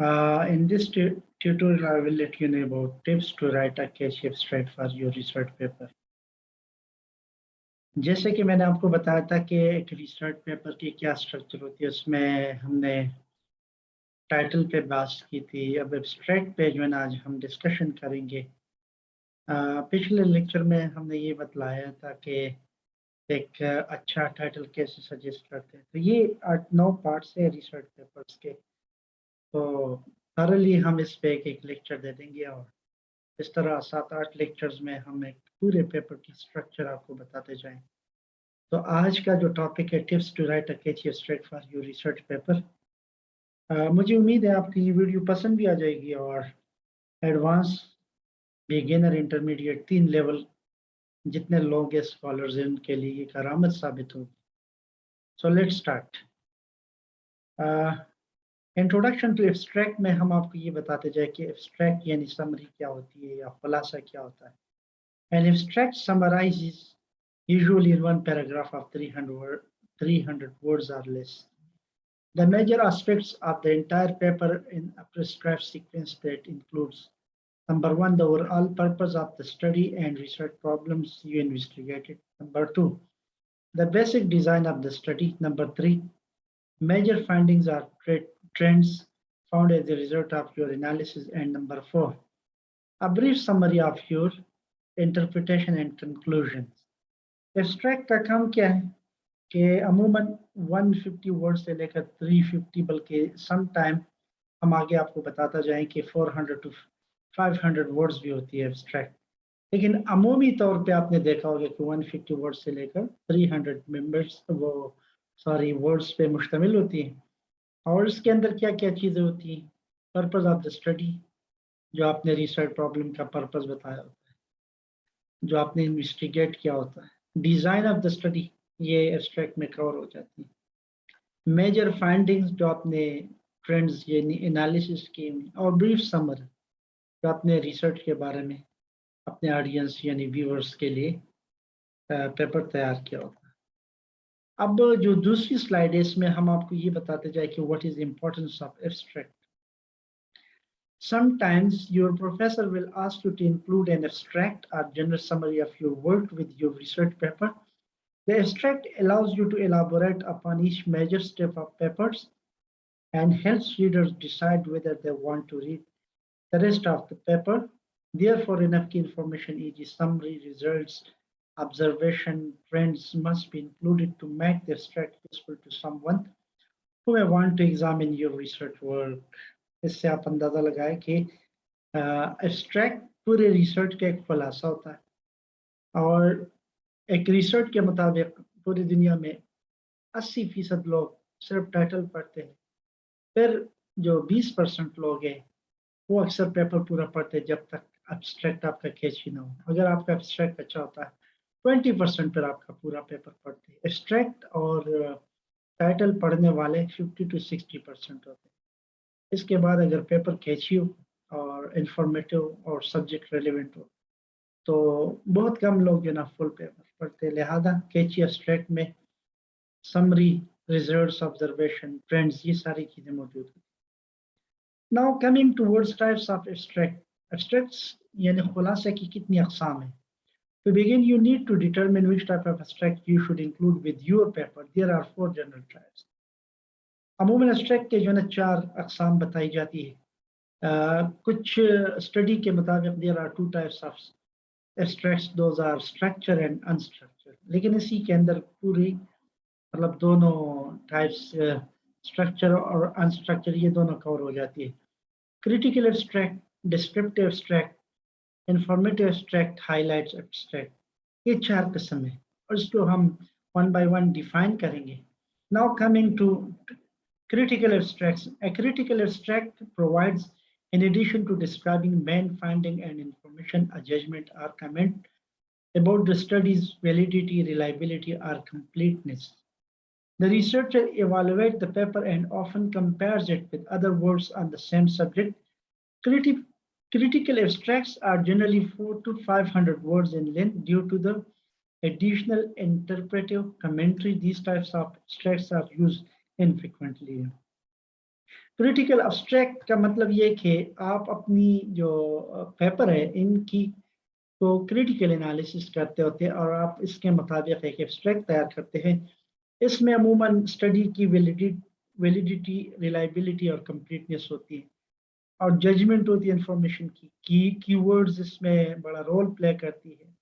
Uh, in this tutorial, I will let you know about tips to write a abstract for your research paper. जैसे कि मैंने आपको बताया था कि एक रिसर्च पेपर की क्या स्ट्रक्चर होती है उसमें हमने टाइटल पे बात की थी अब एब्स्ट्रैक्ट पे जो है ना आज हम डिस्कशन करेंगे आ, पिछले लेक्चर में हमने ये बतलाया था कि एक अच्छा टाइटल कैसे सजेस्ट करते हैं? तो ये आठ, नौ पार्ट्स है रिसर्च पेपर्स के। तो थरली हम इस पे एक एक लेक्चर दे देंगे और इस तरह सात, आठ लेक्चर्स में हम एक पूरे पेपर की स्ट्रक्चर आपको बताते जाएँ। तो आज का जो टॉपिक है tips to write a catchy abstract for your research paper मुझे उम्मीद है आपकी ये वीडियो पसंद भी आ जाएगी और एडवांस बिगिनर इंटरमीडिएट तीन लेवल जितने लोग हैं स्कॉलर्स हैं उनके लिए करामत साबित होगी। So let start introduction to abstract में हम आपको ये बताते जाए कि एब्स्ट्रैक्ट यानी समरी क्या होती है या खुलासा क्या होता है। An abstract summarises usually in one paragraph of 300 word, 300 words or less. The major aspects of the entire paper in a prescribed sequence that includes Number one, the overall purpose of the study and research problems you investigated. Number two, the basic design of the study. Number three, major findings or trends found as a result of your analysis. And number four, a brief summary of your interpretation and conclusions. Abstract का काम क्या है कि अमूमन 150 word से लेकर 350 बल्कि some time हम आगे आपको बताता जाएं कि 400 टू 500 वर्ड्स भी होती है एब्स्ट्रैक्ट लेकिन अमूमी तौर पे आपने देखा होगा कि 150 वर्ड्स से लेकर 300 मेंबर्स वो सॉरी वर्ड्स पे मुश्तमिल होती हैं। और इसके अंदर क्या क्या चीज़ें होती हैं? पर्पज़ ऑफ़ द स्टडी जो आपने रिसर्च प्रॉब्लम का पर्पज़ बताया होता है। जो आपने इन्वेस्टिगेट किया होता है। डिज़ाइन ऑफ़ द स्टडी ये एब्स्ट्रैक्ट में कवर हो जाती है। मेजर फाइंडिंग्स जो आपने ट्रेंड्स ये एनालिसिस की, और ब्रीफ समर तो अपने रिसर्च के बारे में अपने ऑडियंस यानी व्यूअर्स के लिए पेपर तैयार किया होता है अब जो दूसरी स्लाइड है इसमें हम आपको ये बताते जाए कि what is importance of abstract Sometimes your professor will ask you to include an abstract or general summary of your work with your research paper. The abstract allows you to elaborate upon each major step of papers and helps readers decide whether they want to read The rest of the paper. Therefore, enough key information, e.g. summary, results, observation, trends must be included to make the abstract useful to someone who may want to examine your research work. इससे आप अंदाज़ा लगाए कि abstract पूरे research का एक खुलासा होता है और एक रिसर्च के मुताबिक पूरी दुनिया में 80 फ़ीसद लोग सिर्फ़ टाइटल पढ़ते हैं फिर जो 20 परसेंट लोग हैं वो अक्सर पेपर पूरा पढ़ते जब तक एब्स्ट्रैक्ट आपका कैच ही ना हो। अगर आपका एब्स्ट्रैक्ट अच्छा होता है ट्वेंटी परसेंट पर आपका पूरा पेपर पढ़ते हैं। एब्स्ट्रैक्ट और टाइटल पढ़ने वाले फिफ्टी टू सिक्सटी परसेंट होते हैं। इसके बाद अगर पेपर कैची हो और इंफॉर्मेटिव और सब्जेक्ट रेलिवेंट हो तो बहुत कम लोग जो ना फुल पेपर पढ़ते लिहाजा कैची एब्स्ट्रैक्ट में समरी रिज़र्व ऑब्जर्वेशन ट्रेंड्स ये सारी चीज़ें मौजूद होती Now coming towards types of abstract. Abstracts यानी खुलासा की कितनी अकसाम है To begin, you need to determine which type of abstract you should include with your paper. There are four general types. अमूमन abstract के जो है चार अकसाम बताई जाती है uh, कुछ स्टडी के मुताबिक there are two types of abstracts those are structure and unstructured लेकिन इसी के अंदर पूरी मतलब दोनों टाइप्स uh, स्ट्रक्चर और अनस्ट्रक्चर ये दोनों कवर हो जाती है। Critical abstract descriptive abstract informative abstract highlight abstract ये चार किस्म है और इसको हम वन बाई वन डिफाइन करेंगे। Now coming to critical abstract a critical abstract provides in addition to describing main finding and information a judgment or comment about the study's validity reliability or completeness The researcher evaluates the paper and often compares it with other works on the same subject. Criti critical abstracts are generally four to 500 words in length due to the additional interpretive commentary. These types of abstracts are used infrequently. Critical abstract का मतलब ये कि आप अपनी जो paper है इनकी तो क्रिटिकल एनालिसिस करते होते हैं और आप इसके मुताबिक एक एब्स्ट्रैक्ट तैयार करते हैं इसमें अमूमन स्टडी की वैलिडिटी वैलिडिटी रिलायबिलिटी और कंप्लीटनेस होती है। और जजमेंट होती है इंफॉर्मेशन की। की कीवर्ड्स इसमें बड़ा रोल प्ले करती है।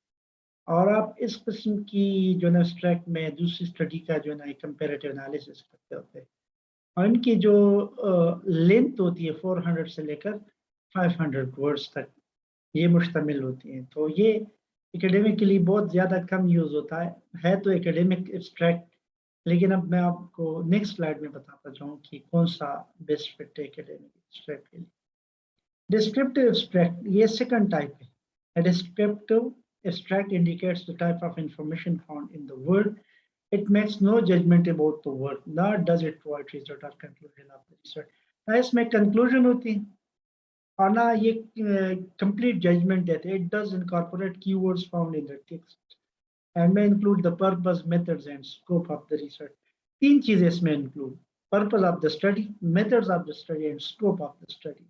और आप इस किस्म की जो है एब्स्ट्रैक्ट में दूसरी स्टडी का जो ना कंपेरेटिव एनालिसिस करते होते हैं। और इनकी जो लेंथ होती है 400 से लेकर 500 वर्ड्स तक, ये मुश्तमिल होती हैं। तो ये एकेडमिक के लिए बहुत ज़्यादा कम यूज़ होता है। है तो एकेडमिक एब्स्ट्रैक्ट लेकिन अब मैं आपको नेक्स्ट स्लाइड में बताता जाऊँ कि कौन सा बेस्ट फिट है एकेडमिक एब्स्ट्रैक्ट के लिए डिस्क्रिप्टिव एब्स्ट्रैक्ट ये सेकंड टाइप है descriptive abstract indicates the type of information found in the word It makes no judgment about the work, nor does it provide result or conclusion of the research. ना इसमें conclusion होती और ना ये complete judgment देते It does incorporate keywords found in the text and may include the purpose, methods and scope of the research. तीन चीज़ें इसमें include purpose of the study, methods of the study and scope of the study.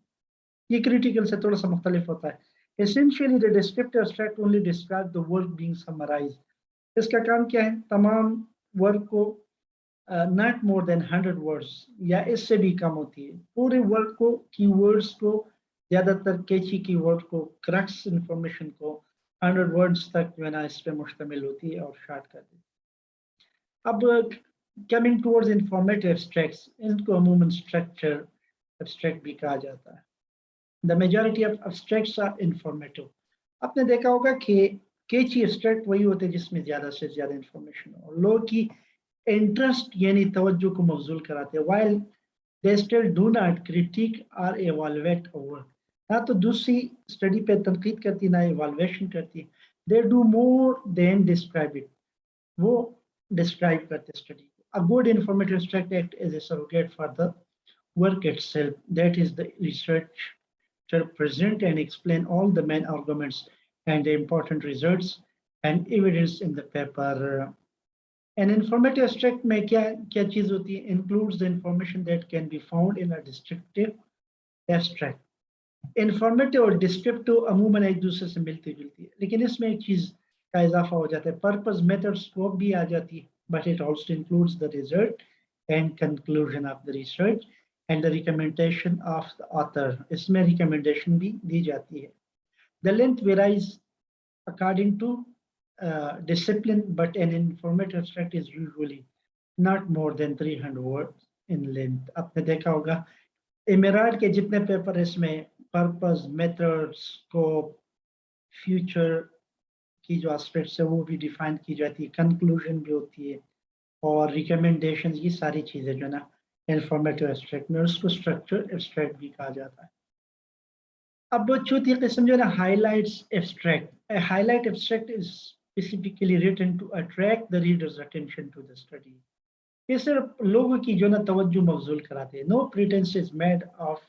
ये critical से थोड़ा सा मुख्तलिफ़ होता है. Essentially, the descriptive abstract only describes the work being summarized. इसका काम क्या है तमाम वर्ड को not more than hundred words या इससे भी कम होती है पूरे वर्ड को कीवर्ड्स को ज़्यादातर कैची कीवर्ड को क्रक्स इंफॉर्मेशन को हंड्रेड वर्ड्स तक जो है ना इस पर मुश्तमिल होती है और शार्ट कर है। अब कमिंग टूवर्ड्स इंफॉर्मेटिव एब्स्ट्रैक्ट्स इनको अमूमन स्ट्रक्चर एब्स्ट्रैक्ट भी कहा जाता है। The majority of abstracts are informative आपने देखा होगा कि केची एब्स्ट्रैक्ट वही होते हैं जिसमें ज़्यादा से ज़्यादा इंफॉर्मेशन हो। लोग की इंटरेस्ट यानी तवज्जो को मफजूल कराते हैं while they still do not critique or evaluate over ना तो दूसरी स्टडी पे तनकीद करती ना एवालुएशन करती they do more than describe it वो डिस्क्राइब करते स्टडी को a good informative abstract act is a surrogate for the work itself that is the researcher present and explain all the main arguments and the important results and evidence in the paper. An informative abstract में क्या क्या चीज होती है includes the information that can be found in a descriptive abstract. informative और descriptive अमूमन एक दूसरे से मिलती जुलती है। लेकिन इसमें एक चीज़ का इजाफा हो जाता है। पर्पज मेथड स्कोप भी आ जाती है। But it also includes the result and conclusion of the research and the recommendation of the author इसमें रिकमेंडेशन भी दी जाती है। The length varies according to discipline but an informative abstract is usually not more than three hundred word in length आपने देखा होगा इमेराड के जितने पेपर इसमें पर्पस मेथड स्कोप फ्यूचर की जो एस्पेक्ट्स है, वो भी डिफाइन की जाती है कंक्लूजन भी होती है, और रिकमेंडेशन ये सारी चीज़ें जो ना इंफॉर्मेटिव एब्स्ट्रैक्ट में उसको स्ट्रक्चर एब्स्ट्रैक्ट भी कहा जाता है अब चौथी किस्म जो है highlights abstract highlight abstract is specifically written to attract the reader's attention to the study. ये सिर्फ़ लोगों की जो ना, तवज्जो मफजूल कराते हैं no pretense is made of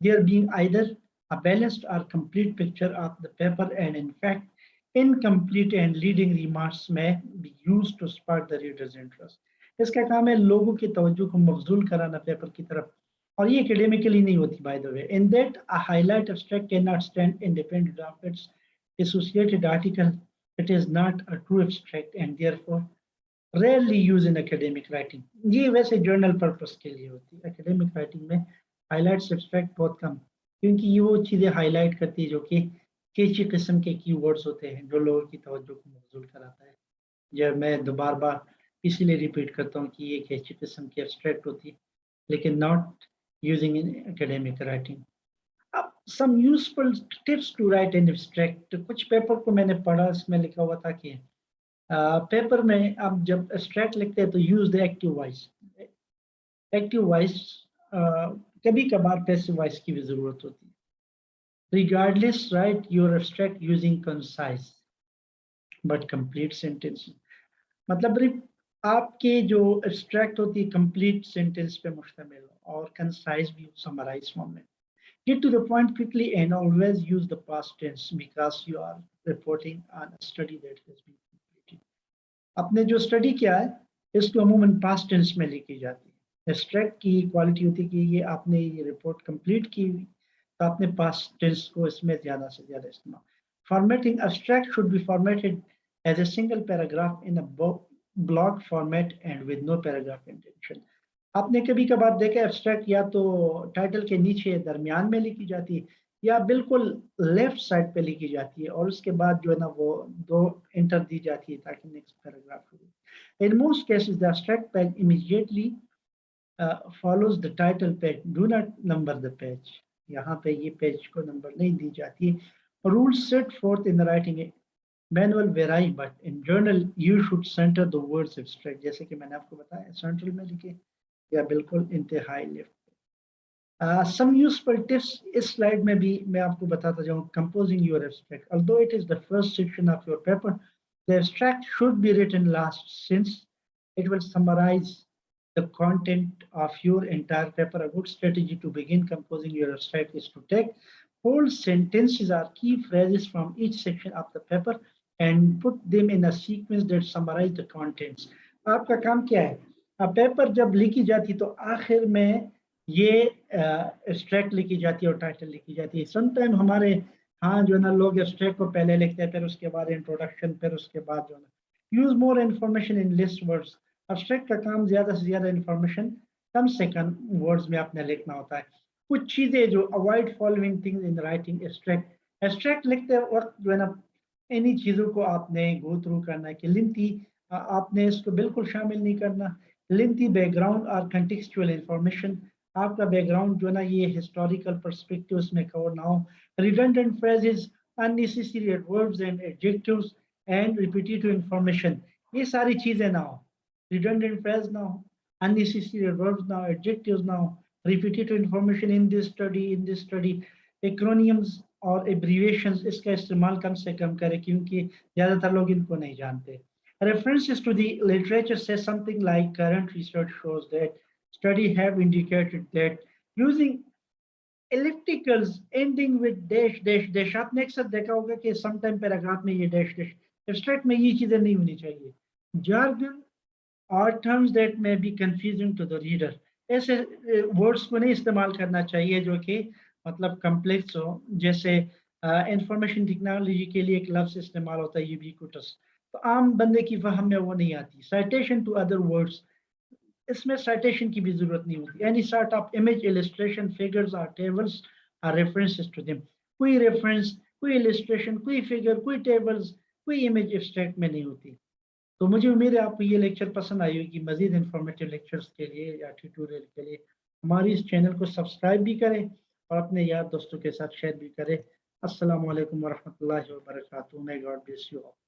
there being either a balanced or complete picture of the paper and in fact incomplete and leading remarks may be used to spark the reader's interest. इसका काम है लोगों की तवज्जो को मफजूल कराना paper की तरफ और ये एकेडमिकली नहीं होती by the way in that a highlight abstract can not stand independent of its associated article, it is not a true abstract and therefore rarely used in academic writing. ये वैसे journal purpose के लिए होती है academic writing में highlights abstract बहुत कम, क्योंकि ये वो चीज़ें highlight करती है जो कि कैची किस्म के keywords होते हैं, जो लोगों की तवज्जो को मबजूल कराता है। जब मैं दोबार बार इसीलिए रिपीट करता हूँ कि ये कैची किस्म की abstract होती है, लेकिन not using in academic writing. some useful tips to write an abstract कुछ पेपर को मैंने पढ़ा, इसमें लिखा हुआ था कि पेपर में आप जब abstract लिखते हैं तो use the active voice active voice कभी कभार पैसे वॉइस की भी ज़रूरत होती है। Regardless write your abstract using concise but complete sentence मतलब आपके जो एब्स्ट्रैक्ट होती है कंप्लीट सेंटेंस पे मुश्तमिल और कंसाइज भी समराइज फॉर्म में। Get to the point quickly and always use the past tense because you are reporting on study that has been completed आपने जो स्टडी किया है, इसको अमूमन पास टेंस में लिखी जाती है। एब्स्ट्रैक्ट की क्वालिटी होती है कि ये आपने ये रिपोर्ट कंप्लीट की तो आपने पास टेंस को इसमें ज़्यादा से ज़्यादा इस्तेमाल। Formatting abstract should be formatted as a single paragraph in a block format and with no paragraph intention आपने कभी कभार देखा एब्स्ट्रैक्ट या तो टाइटल के नीचे दरमियान में लिखी जाती है, या बिल्कुल लेफ़्ट साइड पे लिखी जाती है, और उसके बाद जो है ना वो दो इंटर दी जाती है ताकि नेक्स्ट पैराग्राफ हो in most cases the abstract page immediately follows the title page do not number the page यहाँ पे ये पेज को नंबर नहीं दी जाती rule set for in writing manual vary but in journal you should centre the words abstract जैसे कि मैंने आपको बताया सेंट्रल में लिखे, या बिल्कुल इंतहाई लिफ्ट सम यूजफुल टिप्स इस स्लाइड में भी मैं आपको बताता जाऊँ composing your abstract although it is the first section of your paper the abstract should be written last since it will summarise the content of your entire paper a good strategy to begin composing your abstract is to take whole sentences or key phrases from each section of the paper and put them in a sequence that summarize the contents आपका काम क्या है paper जब लिखी जाती तो आखिर में ये एब्स्ट्रैक्ट लिखी जाती है और टाइटल लिखी जाती है समटाइम हमारे हाँ जो है ना लोग एब्स्ट्रैक्ट को पहले लिखते हैं फिर उसके बाद इंट्रोडक्शन फिर उसके बाद जो है use more information in list words Abstract का काम ज़्यादा से ज़्यादा इन्फॉर्मेशन कम से कम वर्ड्स में आपने लिखना होता है। कुछ चीज़ें जो avoid following things in writing abstract abstract लिखते वक्त जो है ना, इन्हीं चीज़ों को आपने गो थ्रू करना है कि लिंथी आपने इसको बिल्कुल शामिल नहीं करना। लिंथी बैकग्राउंड और कंटेक्चुअल इंफॉर्मेशन आपका बैकग्राउंड जो ना, ये हिस्टोरिकल परस्पेक्टिव में कवर ना हो। Redundant phrases unnecessary verbs and adjectives and repetitive information ये सारी चीज़ें ना हो। रिडंडेंट फ्रेज ना हो unnecessary verbs now adjectives now repetitive information in this study in this study acronyms और abbreviations इसका इस्तेमाल कम से कम करें क्योंकि ज़्यादातर लोग इनको नहीं जानते references to the literature says something like current research shows that study have indicated that using ellipticals ending with dash dash dash आपने अक्सर देखा होगा कि sometime paragraph में ये dash dash abstract में ये चीजें नहीं होनी चाहिए jargon or terms that may be confusing to the reader. ऐसे वर्ड्स को नहीं इस्तेमाल करना चाहिए जो कि मतलब कम्प्लेक्स हो। जैसे इंफॉर्मेशन uh, टेक्नोलॉजी के लिए एक लफ्ज इस्तेमाल होता है यूबिक्यूटस तो आम बंदे की फहम में वो नहीं आती। साइटेशन टू अदर वर्ड्स इसमें साइटेशन की भी ज़रूरत नहीं होती। Any sort of image illustration figures और tables or references to them कोई रेफरेंस कोई इलिस्ट्रेशन कोई फिगर कोई टेबल्स कोई इमेज एब्स्ट्रैक्ट में नहीं होती। तो मुझे उम्मीद है आपको ये लेक्चर पसंद आई होगी, मजीद इंफॉर्मेटिव लेक्चर्स के लिए या ट्यूटोरियल के लिए। हमारी इस चैनल को सब्सक्राइब भी करें और अपने यार दोस्तों के साथ शेयर भी करें। असल वरहमल वर्क गॉड यू ऑल